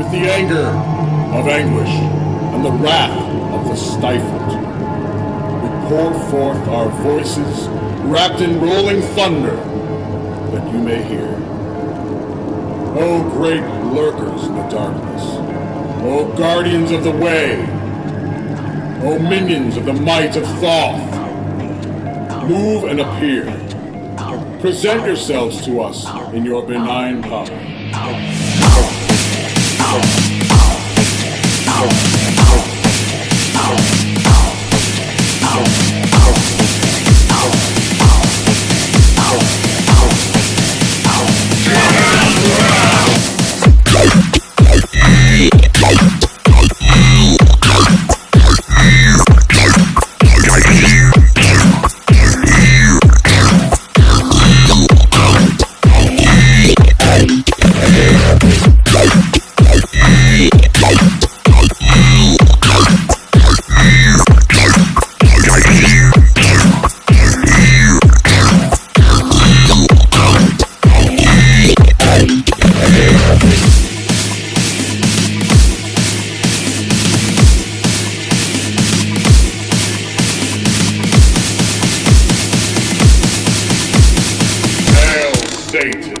with the anger of anguish and the wrath of the stifled. We pour forth our voices wrapped in rolling thunder that you may hear. O great lurkers in the darkness, O guardians of the way, O minions of the might of Thoth, move and appear. Present yourselves to us in your benign power. Hail Satan!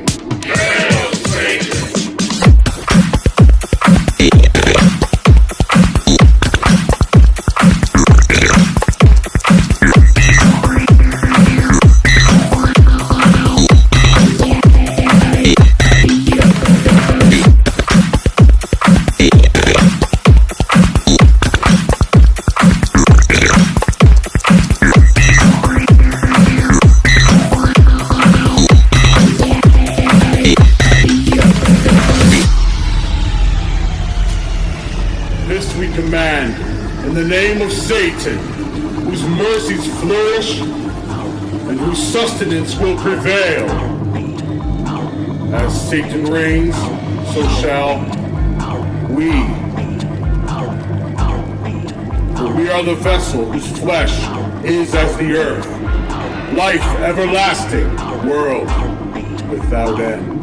In the name of Satan, whose mercies flourish and whose sustenance will prevail. As Satan reigns, so shall we. For we are the vessel whose flesh is as the earth, life everlasting, world without end.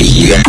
Yeah.